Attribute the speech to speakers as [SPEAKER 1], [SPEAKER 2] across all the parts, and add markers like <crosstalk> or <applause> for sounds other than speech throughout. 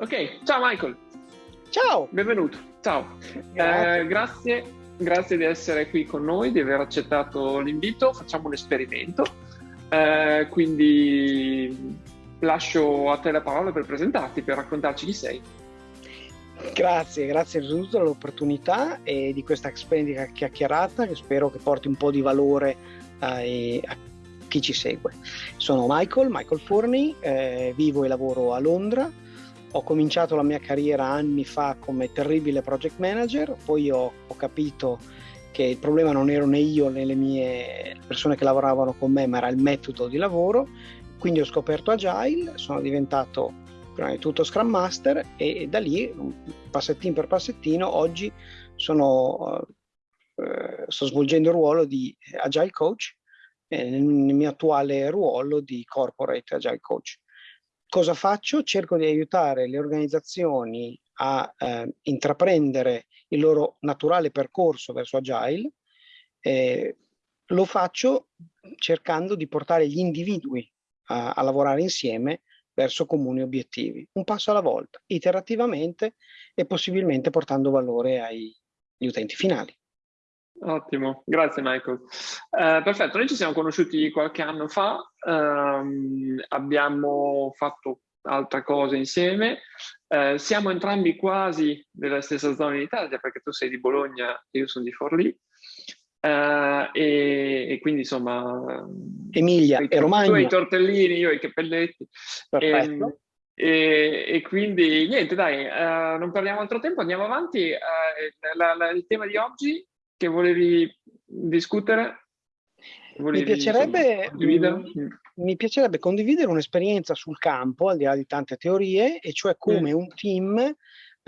[SPEAKER 1] Ok, ciao Michael.
[SPEAKER 2] Ciao.
[SPEAKER 1] Benvenuto. Ciao. Grazie. Eh, grazie. grazie. di essere qui con noi, di aver accettato l'invito. Facciamo un esperimento. Eh, quindi lascio a te la parola per presentarti, per raccontarci chi sei.
[SPEAKER 2] Grazie, grazie innanzitutto dell'opportunità e di questa splendida chiacchierata che spero che porti un po' di valore ai, a chi ci segue. Sono Michael, Michael Forni, eh, vivo e lavoro a Londra. Ho cominciato la mia carriera anni fa come terribile project manager, poi ho, ho capito che il problema non ero né io né le mie persone che lavoravano con me, ma era il metodo di lavoro. Quindi ho scoperto Agile, sono diventato prima di tutto Scrum Master e, da lì, passettino per passettino, oggi sono, eh, sto svolgendo il ruolo di Agile Coach eh, nel, nel mio attuale ruolo di Corporate Agile Coach. Cosa faccio? Cerco di aiutare le organizzazioni a eh, intraprendere il loro naturale percorso verso Agile. Eh, lo faccio cercando di portare gli individui a, a lavorare insieme verso comuni obiettivi, un passo alla volta, iterativamente e possibilmente portando valore agli utenti finali.
[SPEAKER 1] Ottimo, grazie Michael. Eh, perfetto, noi ci siamo conosciuti qualche anno fa, ehm, abbiamo fatto altre cose insieme, eh, siamo entrambi quasi della stessa zona in Italia perché tu sei di Bologna e io sono di Forlì, Uh, e, e, quindi insomma
[SPEAKER 2] Emilia e Romagna.
[SPEAKER 1] tu hai i tortellini, io i cappelletti.
[SPEAKER 2] Perfetto.
[SPEAKER 1] E, e, e quindi niente dai uh, non perdiamo altro tempo andiamo avanti. Uh, la, la, il tema di oggi che volevi discutere
[SPEAKER 2] volevi, mi, piacerebbe, insomma, mi piacerebbe condividere un'esperienza sul campo al di là di tante teorie e cioè come mm. un team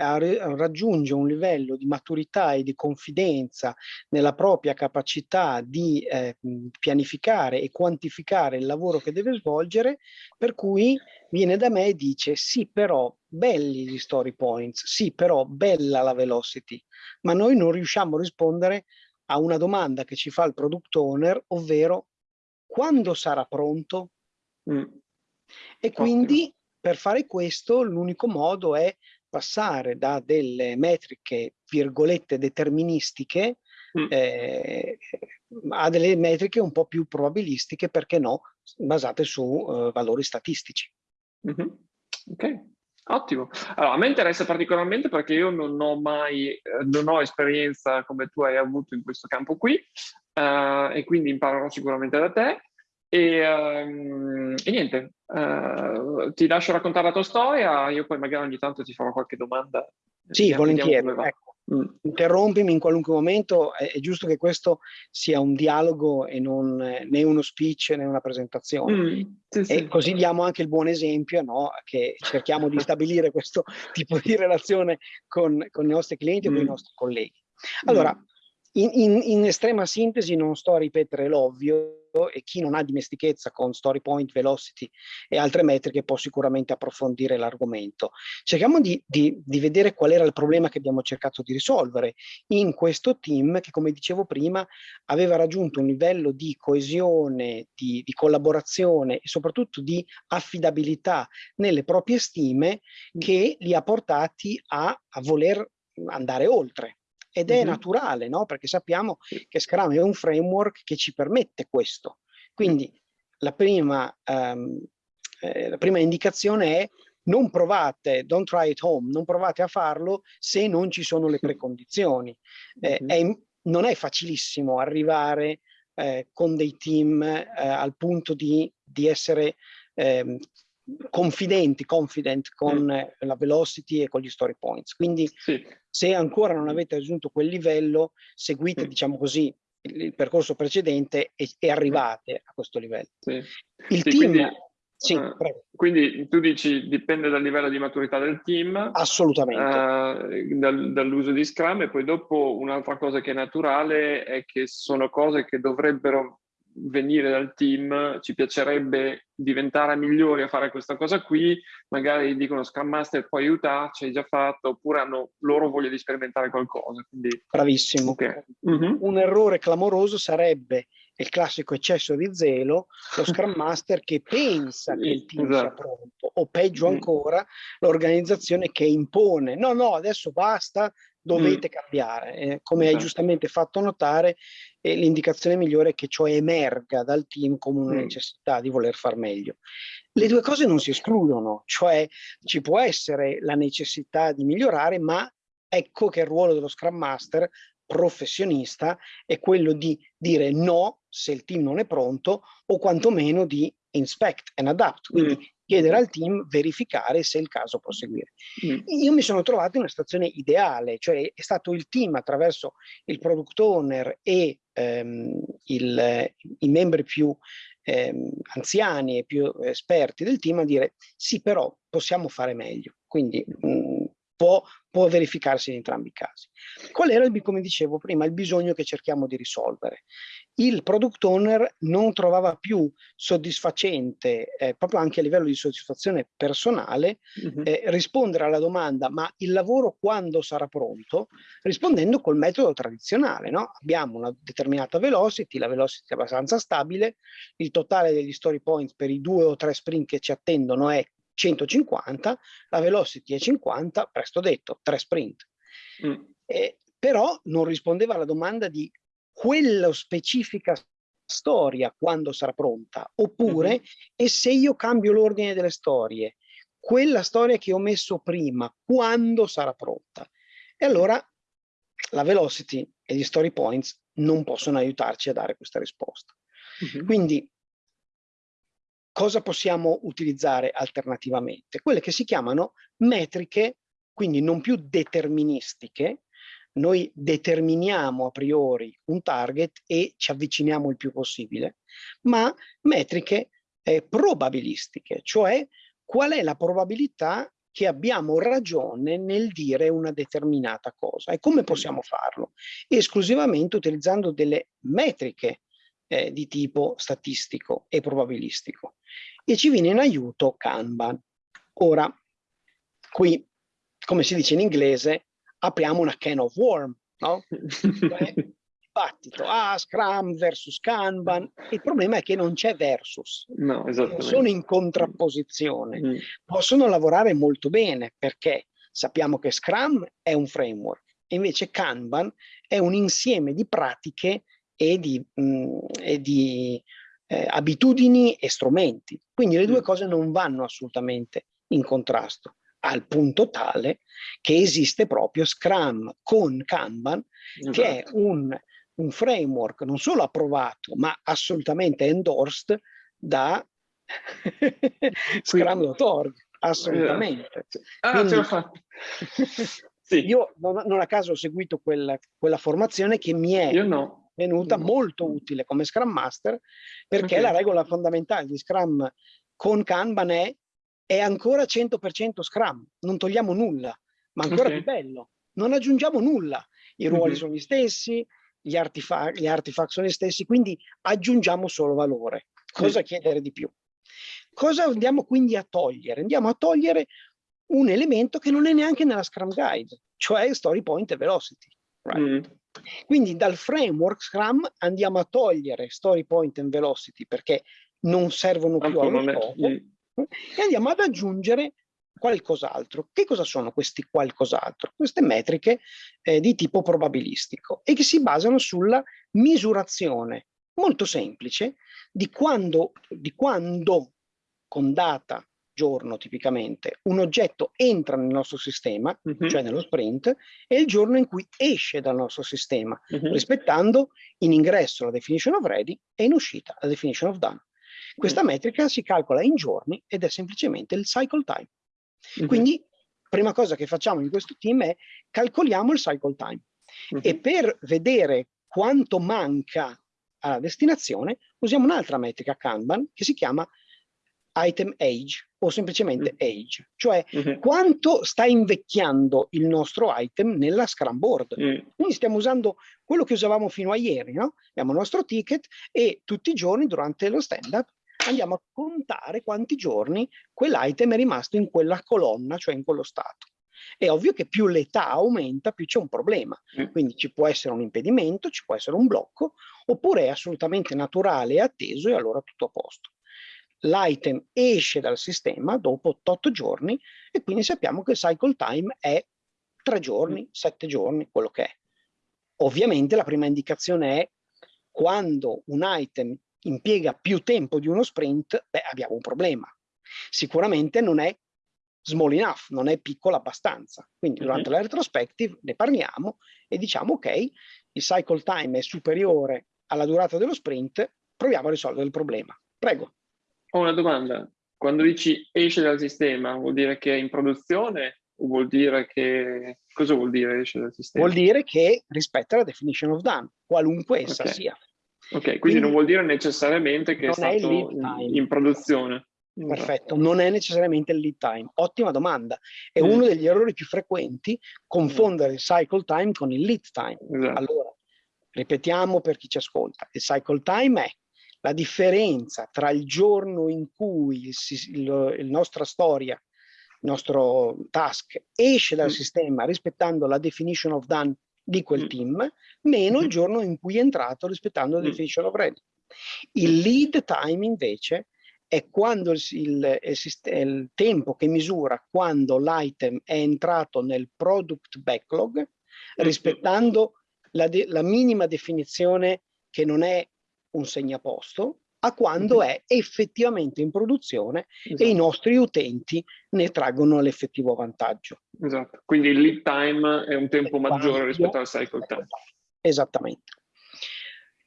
[SPEAKER 2] raggiunge un livello di maturità e di confidenza nella propria capacità di eh, pianificare e quantificare il lavoro che deve svolgere, per cui viene da me e dice sì però belli gli story points, sì però bella la velocity, ma noi non riusciamo a rispondere a una domanda che ci fa il product owner, ovvero quando sarà pronto? Mm. E quindi Ottimo. per fare questo l'unico modo è passare da delle metriche, virgolette, deterministiche mm. eh, a delle metriche un po' più probabilistiche, perché no, basate su uh, valori statistici.
[SPEAKER 1] Mm -hmm. Ok, ottimo. Allora, a me interessa particolarmente perché io non ho mai, eh, non ho esperienza come tu hai avuto in questo campo qui uh, e quindi imparerò sicuramente da te. E, um, e niente, uh, ti lascio raccontare la tua storia, io poi magari ogni tanto ti farò qualche domanda.
[SPEAKER 2] Sì, volentieri. Ecco. Mm. Interrompimi in qualunque momento, è, è, giusto che questo sia un dialogo e non né uno speech né una presentazione. Mm, sì, sì. E così diamo anche il buon esempio, no? che cerchiamo di stabilire <laughs> questo tipo di relazione con, con i nostri clienti mm. o con i mm. nostri colleghi. Allora. In, in, in, estrema sintesi non sto a ripetere l'ovvio e chi non ha dimestichezza con story point, velocity e altre metriche può sicuramente approfondire l'argomento. Cerchiamo di, di, di, vedere qual era il problema che abbiamo cercato di risolvere in questo team che come dicevo prima aveva raggiunto un livello di coesione, di, di collaborazione e soprattutto di affidabilità nelle proprie stime che li ha portati a, a voler andare oltre ed è mm -hmm. naturale, no? perché sappiamo che Scrum è un framework che ci permette questo. Quindi la prima, um, eh, la prima indicazione è non provate, don't try it home, non provate a farlo se non ci sono le precondizioni. Eh, mm -hmm. è, non è facilissimo arrivare eh, con dei team eh, al punto di, di essere eh, confidenti, confident con mm. la velocity e con gli story points. Quindi sì. se ancora non avete raggiunto quel livello, seguite, mm. diciamo così, il, il percorso precedente e, e, arrivate a questo livello. Sì. Il sì, team...
[SPEAKER 1] Quindi... Sì, uh, quindi tu dici dipende dal livello di maturità del team.
[SPEAKER 2] Assolutamente.
[SPEAKER 1] Uh, dal, dall'uso di Scrum e poi dopo un'altra cosa che è naturale è che sono cose che dovrebbero venire dal team, ci piacerebbe diventare migliori a fare questa cosa qui, magari dicono Scrum Master può aiutarci, hai già fatto, oppure hanno loro voglia di sperimentare qualcosa. Quindi...
[SPEAKER 2] Bravissimo. Okay. Mm -hmm. Un errore clamoroso sarebbe il classico eccesso di zelo, lo Scrum Master che pensa che il team esatto. sia pronto, o peggio mm. ancora, l'organizzazione che impone, no, no, adesso basta, dovete mm. cambiare. Eh, come hai giustamente fatto notare, eh, l'indicazione migliore è che ciò emerga dal team come una mm. necessità di voler far meglio. Le due cose non si escludono, cioè ci può essere la necessità di migliorare, ma ecco che il ruolo dello Scrum Master professionista è quello di dire no se il team non è pronto o quantomeno di inspect and adapt, quindi mm. Chiedere al team verificare se è il caso proseguire. Mm. Io mi sono trovato in una situazione ideale, cioè è stato il team attraverso il product owner e ehm, il, i membri più ehm, anziani e più esperti del team a dire sì però possiamo fare meglio, quindi mh, mm, può, può verificarsi in entrambi i casi. Qual era, il, come dicevo prima, il bisogno che cerchiamo di risolvere? Il product owner non trovava più soddisfacente, eh, proprio anche a livello di soddisfazione personale, uh -huh. eh, rispondere alla domanda ma il lavoro quando sarà pronto? Rispondendo col metodo tradizionale. No? Abbiamo una determinata velocity, la velocity è abbastanza stabile, il totale degli story points per i due o tre sprint che ci attendono è 150, la velocity è 50, presto detto, tre sprint. Mm. Eh, però non rispondeva alla domanda di quella specifica storia quando sarà pronta, oppure mm -hmm. e se io cambio l'ordine delle storie, quella storia che ho messo prima, quando sarà pronta? E allora la velocity e gli story points non possono aiutarci a dare questa risposta. Mm -hmm. Quindi cosa possiamo utilizzare alternativamente? Quelle che si chiamano metriche, quindi non più deterministiche, noi determiniamo a priori un target e ci avviciniamo il più possibile, ma metriche eh, probabilistiche, cioè qual è la probabilità che abbiamo ragione nel dire una determinata cosa e come possiamo farlo? Esclusivamente utilizzando delle metriche eh, di tipo statistico e probabilistico e ci viene in aiuto Kanban. Ora, qui, come si dice in inglese, apriamo una can of worm, no? Cioè, <laughs> dibattito, ah, Scrum versus Kanban, il problema è che non c'è versus, no, sono in contrapposizione, mm. possono lavorare molto bene perché sappiamo che Scrum è un framework, invece Kanban è un insieme di pratiche e di, mh, mm, e di eh, abitudini e strumenti. Quindi le due mm. cose non vanno assolutamente in contrasto, al punto tale che esiste proprio Scrum con Kanban, esatto. che è esatto. un, un framework non solo approvato, ma assolutamente endorsed da <laughs> Scrum.org, assolutamente.
[SPEAKER 1] Ah, Quindi, ce l'ho fatta. <laughs>
[SPEAKER 2] sì. Io non, non, a caso ho seguito quella, quella formazione che mi è no venuta molto utile come Scrum Master perché okay. la regola fondamentale di Scrum con Kanban è è ancora 100% Scrum, non togliamo nulla, ma ancora okay. più bello, non aggiungiamo nulla, i ruoli mm -hmm. sono gli stessi, gli, artifact, gli artifact sono gli stessi, quindi aggiungiamo solo valore. Cosa mm. chiedere di più? Cosa andiamo quindi a togliere? Andiamo a togliere un elemento che non è neanche nella Scrum Guide, cioè story point e velocity. Right? Mm. Quindi dal framework Scrum andiamo a togliere story point and velocity perché non servono più allo scopo mm. e andiamo ad aggiungere qualcos'altro. Che cosa sono questi qualcos'altro? Queste metriche eh, di tipo probabilistico e che si basano sulla misurazione molto semplice di quando, di quando con data giorno tipicamente un oggetto entra nel nostro sistema, uh -huh. cioè nello sprint, e il giorno in cui esce dal nostro sistema, uh -huh. rispettando in ingresso la definition of ready e in uscita la definition of done. Questa uh -huh. metrica si calcola in giorni ed è semplicemente il cycle time. Quindi, prima cosa che facciamo in questo team è calcoliamo il cycle time. E per vedere quanto manca alla destinazione, usiamo un'altra metrica Kanban che si chiama item age o semplicemente mm. age, cioè mm -hmm. quanto sta invecchiando il nostro item nella Scrum Board. Mm. Quindi stiamo usando quello che usavamo fino a ieri, no? Abbiamo il nostro ticket e tutti i giorni durante lo stand-up andiamo a contare quanti giorni quell'item è rimasto in quella colonna, cioè in quello stato. È ovvio che più l'età aumenta, più c'è un problema. Mm. Quindi ci può essere un impedimento, ci può essere un blocco, oppure è assolutamente naturale e atteso e allora tutto a posto. L'item esce dal sistema dopo 88 giorni e quindi sappiamo che il cycle time è 3 giorni, 7 mm. giorni, quello che è. Ovviamente la prima indicazione è quando un item impiega più tempo di uno sprint, beh, abbiamo un problema. Sicuramente non è small enough, non è piccola abbastanza. Quindi durante mm -hmm. la retrospective ne parliamo e diciamo ok, il cycle time è superiore alla durata dello sprint, proviamo a risolvere il problema. Prego.
[SPEAKER 1] Ho una domanda. Quando dici esce dal sistema, vuol dire che è in produzione o vuol dire che... Cosa vuol dire esce dal sistema?
[SPEAKER 2] Vuol dire che rispetta la definition of done, qualunque essa
[SPEAKER 1] okay.
[SPEAKER 2] sia.
[SPEAKER 1] Ok, quindi, quindi, non vuol dire necessariamente che è stato in, in, produzione.
[SPEAKER 2] Perfetto, non è necessariamente il lead time. Ottima domanda. È mm. uno degli errori più frequenti confondere il cycle time con il lead time. Esatto. Allora, ripetiamo per chi ci ascolta. Il cycle time è la differenza tra il giorno in cui il, il, il nostra storia, il nostro task esce dal mm. sistema rispettando la definition of done di quel mm. team, meno il mm-hmm. giorno in cui è entrato rispettando la mm. definition of ready. Il lead time invece è quando il, il, il tempo che misura quando l'item è entrato nel product backlog, mm-hmm. rispettando la, de, la minima definizione che non è un segnaposto, a quando mm-hmm. è effettivamente in produzione esatto. e i esatto. nostri utenti ne traggono l'effettivo vantaggio.
[SPEAKER 1] Esatto, quindi il lead time è un tempo maggiore rispetto al cycle time.
[SPEAKER 2] Esattamente.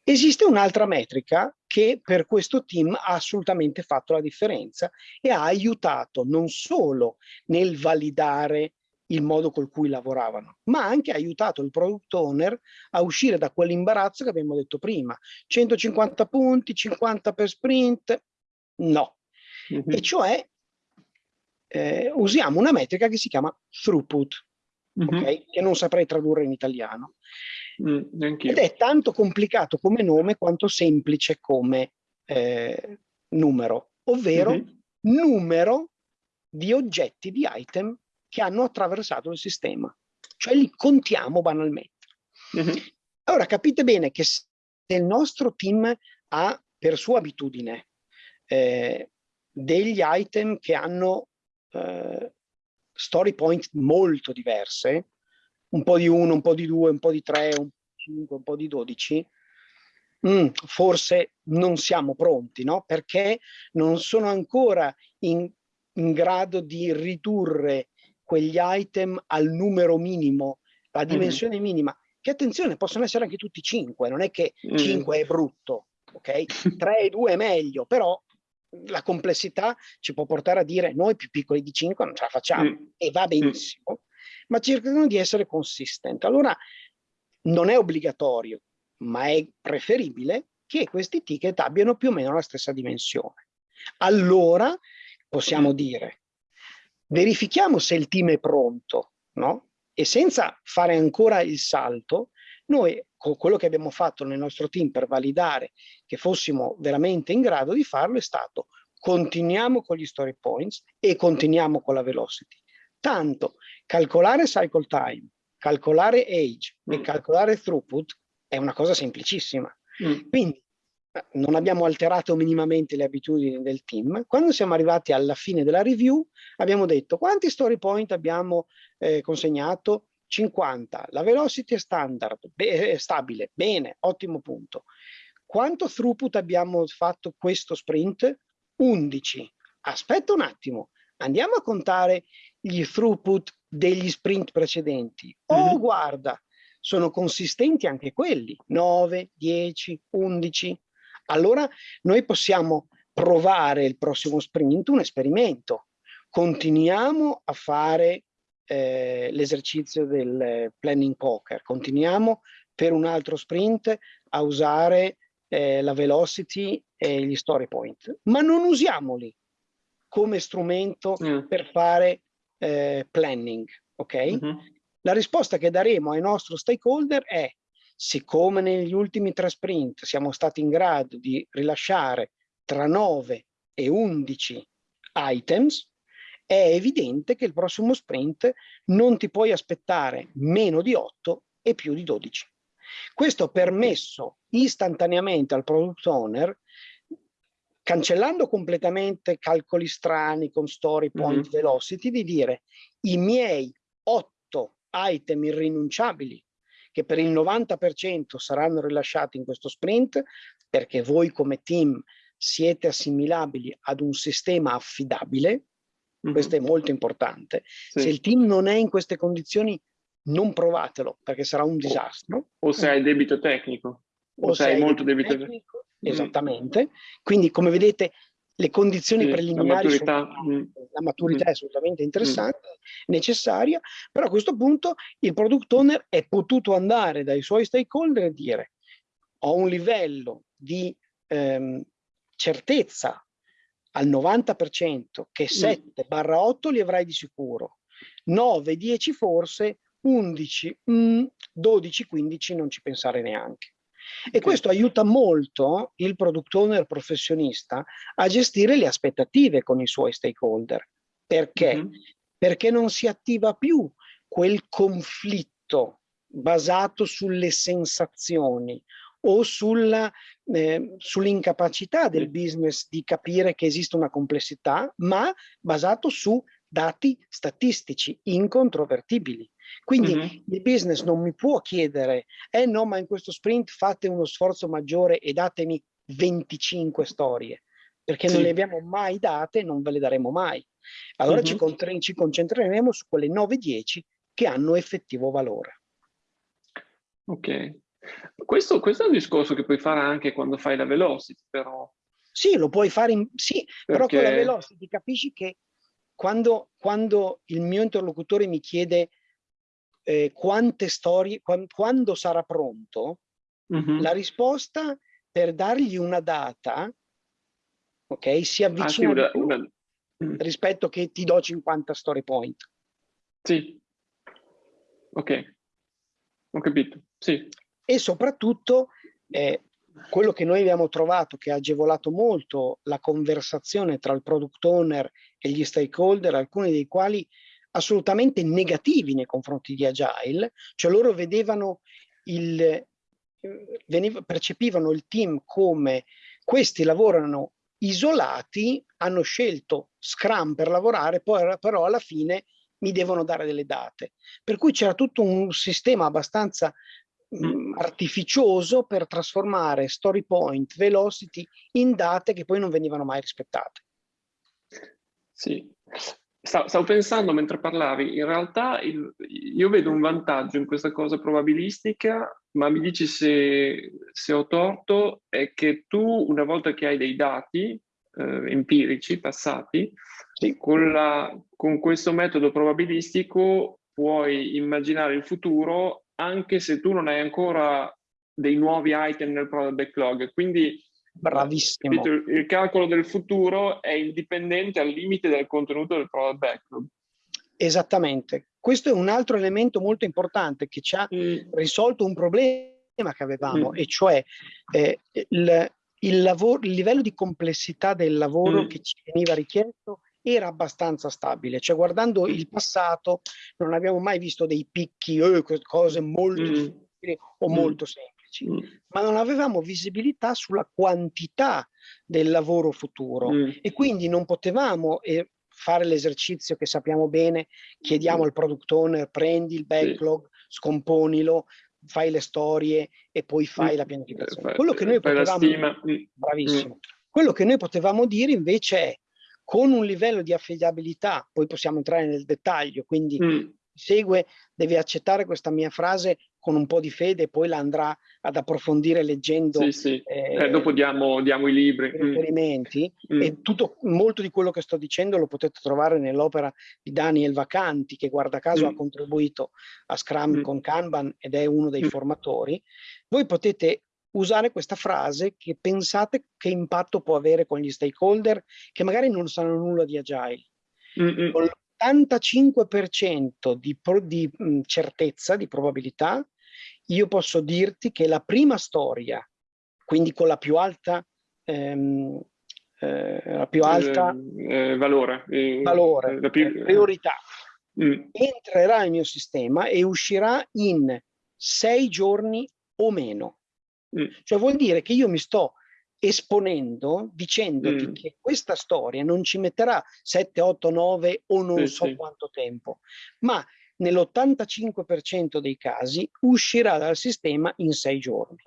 [SPEAKER 2] Esiste un'altra metrica che per questo team ha assolutamente fatto la differenza e ha aiutato non solo nel validare il modo col cui lavoravano, ma ha anche aiutato il product owner a uscire da quell'imbarazzo che abbiamo detto prima. 150 punti, 50 per sprint, no. Mm -hmm. E cioè eh, usiamo una metrica che si chiama throughput, mm -hmm. okay? che non saprei tradurre in italiano. Mm, Ed è tanto complicato come nome quanto semplice come eh, numero, ovvero mm -hmm. numero di oggetti, di item che hanno attraversato il sistema, cioè li contiamo banalmente. Mm -hmm. Allora capite bene che se il nostro team ha per sua abitudine eh, degli item che hanno eh, story point molto diverse, un po' di uno, un po' di due, un po' di tre, un po' di cinque, un po' di dodici, mm, forse non siamo pronti, no? Perché non sono ancora in, in grado di ridurre quegli item al numero minimo, la dimensione mm. minima, che attenzione, possono essere anche tutti 5, non è che mm. 5 è brutto, ok? <laughs> 3 e 2 è meglio, però la complessità ci può portare a dire noi più piccoli di 5 non ce la facciamo mm. e va benissimo, mm. ma cercano di essere consistenti. Allora non è obbligatorio, ma è preferibile che questi ticket abbiano più o meno la stessa dimensione. Allora possiamo mm. dire verifichiamo se il team è pronto, no? E senza fare ancora il salto, noi con quello che abbiamo fatto nel nostro team per validare che fossimo veramente in grado di farlo è stato continuiamo con gli story points e continuiamo con la velocity. Tanto calcolare cycle time, calcolare age mm. e calcolare throughput è una cosa semplicissima. Mm. Quindi non abbiamo alterato minimamente le abitudini del team. Quando siamo arrivati alla fine della review abbiamo detto quanti story point abbiamo eh, consegnato? 50. La velocity è standard, è stabile, bene, ottimo punto. Quanto throughput abbiamo fatto questo sprint? 11. Aspetta un attimo, andiamo a contare gli throughput degli sprint precedenti. Oh, mm -hmm. guarda, sono consistenti anche quelli, 9, 10, 11 allora noi possiamo provare il prossimo sprint un esperimento. Continuiamo a fare eh, l'esercizio del planning poker, continuiamo per un altro sprint a usare eh, la velocity e gli story point, ma non usiamoli come strumento mm. per fare eh, planning, ok? Mm -hmm. La risposta che daremo ai nostri stakeholder è siccome negli ultimi tre sprint siamo stati in grado di rilasciare tra 9 e 11 items, è evidente che il prossimo sprint non ti puoi aspettare meno di 8 e più di 12. Questo ha permesso istantaneamente al product owner, cancellando completamente calcoli strani con story point mm -hmm. velocity, di dire i miei 8 item irrinunciabili che per il 90% saranno rilasciati in questo sprint perché voi come team siete assimilabili ad un sistema affidabile, -hmm. questo è molto importante. Sì. Se il team non è in queste condizioni, non provatelo perché sarà un disastro.
[SPEAKER 1] O, se hai debito tecnico, o, o se hai molto debito tecnico.
[SPEAKER 2] Esattamente. Quindi come vedete le condizioni sì, preliminari, la maturità, sono, mm. la maturità mm. è assolutamente interessante, mm. necessaria, però a questo punto il product owner è potuto andare dai suoi stakeholder e dire ho un livello di ehm, certezza al 90% che 7 barra 8 li avrai di sicuro, 9, 10 forse, 11, mm, 12, 15 non ci pensare neanche. E questo aiuta molto il product owner professionista a gestire le aspettative con i suoi stakeholder. Perché? Mm -hmm. Perché non si attiva più quel conflitto basato sulle sensazioni o sulla, eh, sull'incapacità del business di capire che esiste una complessità, ma basato su dati statistici incontrovertibili. Quindi mm -hmm. il business non mi può chiedere, eh no, ma in questo sprint fate uno sforzo maggiore e datemi 25 storie, perché sì. non le abbiamo mai date e non ve le daremo mai. Allora mm -hmm. ci, ci concentreremo su quelle 9-10 che hanno effettivo valore.
[SPEAKER 1] Ok. Questo, questo, è un discorso che puoi fare anche quando fai la velocity, però.
[SPEAKER 2] Sì, lo puoi fare, in, sì, Perché... però con la velocity capisci che quando, quando il mio interlocutore mi chiede eh, quante storie, quando, quando sarà pronto, mm -hmm. la risposta per dargli una data, ok, si avvicina ah, sì, una, una... Mm. rispetto che ti do 50 story point.
[SPEAKER 1] Sì, ok, ho capito, sì.
[SPEAKER 2] E soprattutto eh, quello che noi abbiamo trovato che ha agevolato molto la conversazione tra il product owner e gli stakeholder, alcuni dei quali assolutamente negativi nei confronti di Agile, cioè loro vedevano il, veniva, percepivano il team come questi lavorano isolati, hanno scelto Scrum per lavorare, poi però alla fine mi devono dare delle date. Per cui c'era tutto un sistema abbastanza mh, mm, artificioso per trasformare story point, velocity in date che poi non venivano mai rispettate.
[SPEAKER 1] Sì, Stavo, stavo, pensando mentre parlavi, in realtà il, io vedo un vantaggio in questa cosa probabilistica, ma mi dici se, se ho torto, è che tu una volta che hai dei dati eh, empirici, passati, sì. con, la, con questo metodo probabilistico puoi immaginare il futuro anche se tu non hai ancora dei nuovi item nel product backlog. Quindi
[SPEAKER 2] Bravissimo.
[SPEAKER 1] Il calcolo del futuro è indipendente al limite del contenuto del product backlog.
[SPEAKER 2] Esattamente. Questo è un altro elemento molto importante che ci ha mm. risolto un problema che avevamo, mm. e cioè eh, il, il, lavoro, il, livello di complessità del lavoro mm. che ci veniva richiesto era abbastanza stabile, cioè guardando il passato non abbiamo mai visto dei picchi, eh, cose molto mm. difficili o mm. molto semplici mm. ma non avevamo visibilità sulla quantità del lavoro futuro mm. e quindi non potevamo eh, fare l'esercizio che sappiamo bene, chiediamo mm. al product owner, prendi il backlog, scomponilo, fai le storie e poi fai mm. la pianificazione. Quello che noi potevamo, bravissimo, quello che noi potevamo dire invece è con un livello di affidabilità, poi possiamo entrare nel dettaglio, quindi mm. segue, devi accettare questa mia frase con un po' di fede e poi la andrà ad approfondire leggendo.
[SPEAKER 1] Sì, sì. Eh, eh, dopo diamo, diamo, i libri.
[SPEAKER 2] Mm. Riferimenti. Mm. E tutto, molto di quello che sto dicendo lo potete trovare nell'opera di Daniel Vacanti, che guarda caso mm. ha contribuito a Scrum mm. con Kanban ed è uno dei mm. formatori. Voi potete usare questa frase che pensate che impatto può avere con gli stakeholder che magari non sanno nulla di Agile. Mm -mm. Con l'85% di, di mh, certezza, di probabilità, io posso dirti che la prima storia, quindi con la più alta, ehm, eh, la più alta
[SPEAKER 1] eh, eh, valore,
[SPEAKER 2] valore più, eh, priorità, mm. entrerà nel mio sistema e uscirà in sei giorni o meno. Mm. Cioè vuol dire che io mi sto esponendo dicendoti mm. che questa storia non ci metterà 7, 8, 9 o non sì, so sì. quanto tempo, ma nell'85% dei casi uscirà dal sistema in sei giorni.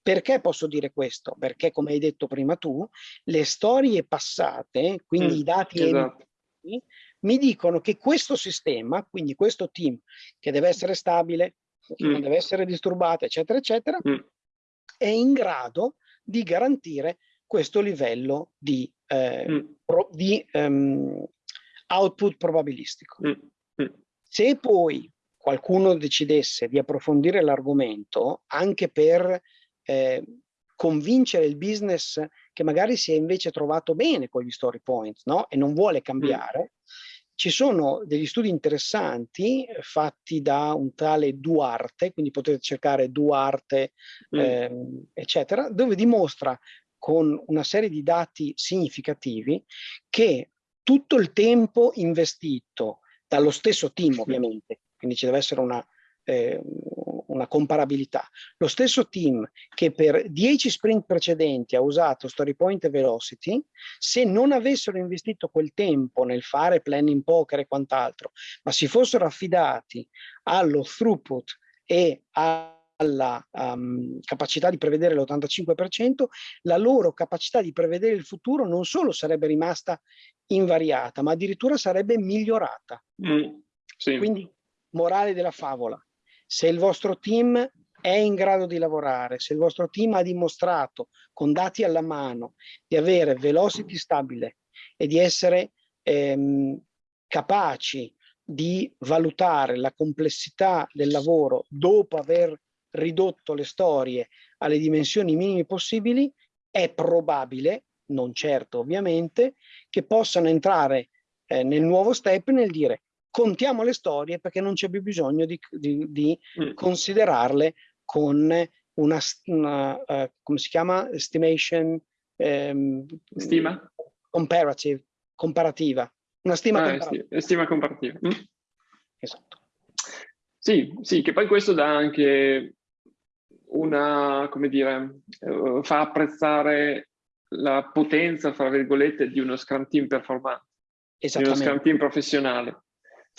[SPEAKER 2] Perché posso dire questo? Perché, come hai detto prima tu, le storie passate, quindi mm, i dati esatto. mi dicono che questo sistema, quindi questo team, che deve essere stabile, che mm. non deve essere disturbato, eccetera, eccetera, mm. È in grado di garantire questo livello di, eh, mm. pro, di um, output probabilistico. Mm. Mm. Se poi qualcuno decidesse di approfondire l'argomento anche per eh, convincere il business che magari si è invece trovato bene con gli story points no? e non vuole cambiare, ci sono degli studi interessanti eh, fatti da un tale Duarte, quindi potete cercare Duarte, mm. ehm, eccetera, dove dimostra con una serie di dati significativi che tutto il tempo investito dallo stesso team ovviamente, quindi ci deve essere una, eh, una comparabilità. Lo stesso team che per 10 sprint precedenti ha usato Story Point e Velocity, se non avessero investito quel tempo nel fare planning poker e quant'altro, ma si fossero affidati allo throughput e alla um, capacità di prevedere l'85%, la loro capacità di prevedere il futuro non solo sarebbe rimasta invariata, ma addirittura sarebbe migliorata. Mm, sì. Quindi, morale della favola, se il vostro team è in grado di lavorare, se il vostro team ha dimostrato con dati alla mano di avere velocity stabile e di essere ehm, capaci di valutare la complessità del lavoro dopo aver ridotto le storie alle dimensioni minime possibili, è probabile, non certo ovviamente, che possano entrare eh, nel nuovo step nel dire contiamo le storie perché non c'è più bisogno di, di, di mm. considerarle con una, una uh, come si chiama? Estimation
[SPEAKER 1] um, stima
[SPEAKER 2] comparative comparativa una stima
[SPEAKER 1] ah, comparativa. stima comparativa mm.
[SPEAKER 2] esatto
[SPEAKER 1] sì, sì, che poi questo dà anche una, come dire, uh, fa apprezzare la potenza, fra virgolette, di uno Scrum Team performante, di uno Scrum Team professionale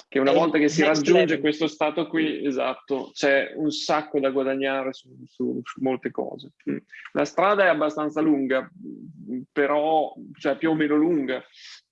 [SPEAKER 1] che una volta che si raggiunge level. questo stato qui, esatto, c'è un sacco da guadagnare su, su, su, molte cose. Mm. La strada è abbastanza lunga, però, cioè più o meno lunga,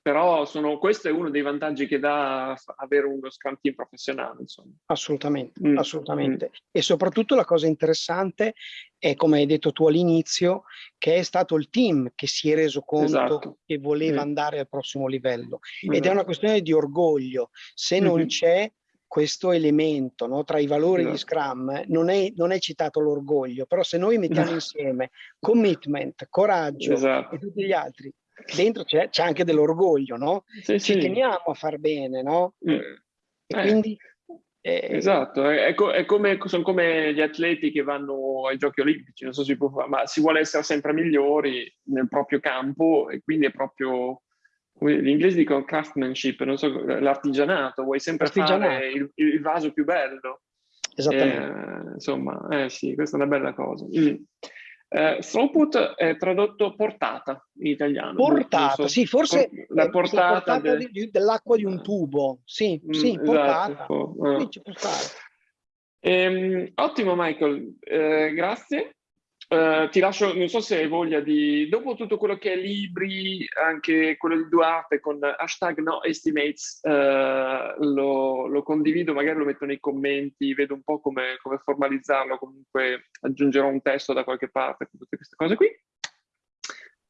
[SPEAKER 1] però sono, questo è uno dei vantaggi che dà avere uno Scrum Team professionale. Insomma.
[SPEAKER 2] Assolutamente, mm. assolutamente. Mm. E soprattutto la cosa interessante è, come hai detto tu all'inizio, che è stato il team che si è reso conto esatto. che voleva mm. andare al prossimo livello. Ed è una esatto. questione di orgoglio. Se non mm-hmm. c'è questo elemento no? tra i valori esatto. di Scrum non è, non è citato l'orgoglio, però se noi mettiamo <laughs> insieme commitment, coraggio esatto. e tutti gli altri dentro c'è, anche dell'orgoglio, no? Sì, Ci sì. teniamo a far bene, no? Mm.
[SPEAKER 1] Eh. Quindi, eh, esatto, è, è, come, sono come gli atleti che vanno ai giochi olimpici, non so se si può fare, ma si vuole essere sempre migliori nel proprio campo e quindi è proprio, gli inglesi dicono craftsmanship, non so, l'artigianato, vuoi sempre fare il, il, vaso più bello.
[SPEAKER 2] Esattamente.
[SPEAKER 1] Eh, insomma, eh sì, questa è una bella cosa. Mm. Eh, throughput è tradotto portata in italiano.
[SPEAKER 2] Portata, so, sì, forse la portata, portata de... dell'acqua di un tubo. Sì, mm, sì, portata. Esatto. Sì,
[SPEAKER 1] ehm, ottimo Michael, eh, grazie. Uh, ti lascio, non so se hai voglia di, dopo tutto quello che è libri, anche quello di Duarte con hashtag no estimates, uh, lo, lo, condivido, magari lo metto nei commenti, vedo un po' come, come, formalizzarlo, comunque aggiungerò un testo da qualche parte con tutte queste cose qui.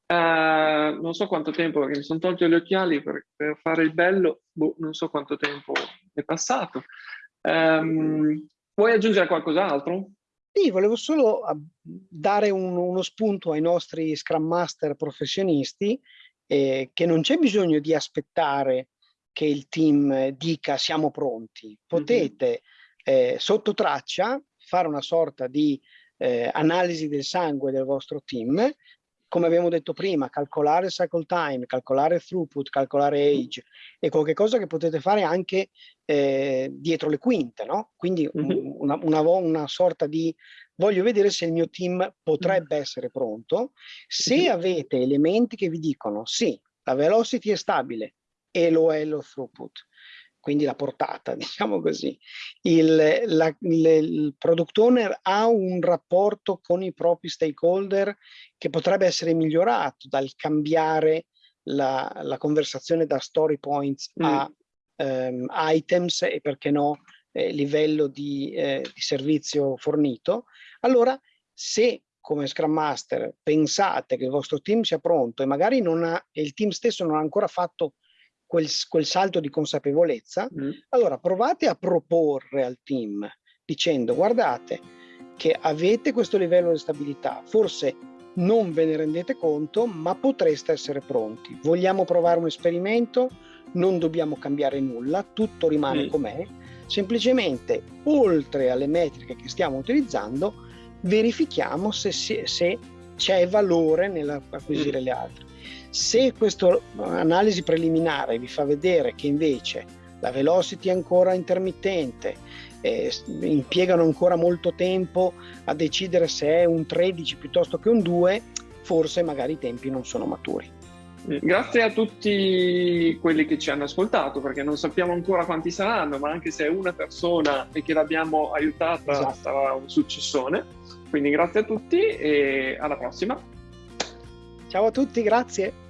[SPEAKER 1] Uh, non so quanto tempo, perché mi sono tolto gli occhiali per, per fare il bello, boh, non so quanto tempo è passato. Um, vuoi aggiungere qualcos'altro?
[SPEAKER 2] Sì, volevo solo dare un, uno spunto ai nostri Scrum Master professionisti eh, che non c'è bisogno di aspettare che il team dica siamo pronti. Potete mm-hmm. eh, sotto traccia fare una sorta di eh, analisi del sangue del vostro team, come abbiamo detto prima, calcolare cycle time, calcolare throughput, calcolare age è qualcosa che potete fare anche eh, dietro le quinte, no? Quindi mm-hmm. una, una, una, sorta di voglio vedere se il mio team potrebbe mm-hmm. essere pronto. Se mm-hmm. avete elementi che vi dicono sì, la velocity è stabile e lo è lo throughput, quindi la portata, <laughs> diciamo così. Il, la, il, il, product owner ha un rapporto con i propri stakeholder che potrebbe essere migliorato dal cambiare la, la conversazione da story points mm. a um, items e perché no eh, livello di, eh, di servizio fornito. Allora, se come Scrum Master pensate che il vostro team sia pronto e magari non ha, e il team stesso non ha ancora fatto quel, quel salto di consapevolezza, mm. allora provate a proporre al team dicendo guardate che avete questo livello di stabilità, forse non ve ne rendete conto, ma potreste essere pronti. Vogliamo provare un esperimento? Non dobbiamo cambiare nulla, tutto rimane mm. com'è. Semplicemente, oltre alle metriche che stiamo utilizzando, verifichiamo se, se c'è valore nell'acquisire mm. le altre. Se questa analisi preliminare vi fa vedere che invece la velocity è ancora intermittente, eh, impiegano ancora molto tempo a decidere se è un 13 piuttosto che un 2, forse magari i tempi non sono maturi.
[SPEAKER 1] Grazie a tutti quelli che ci hanno ascoltato, perché non sappiamo ancora quanti saranno, ma anche se è una persona e che l'abbiamo aiutata esatto. sarà un successone. Quindi grazie a tutti e alla prossima.
[SPEAKER 2] Ciao a tutti, grazie.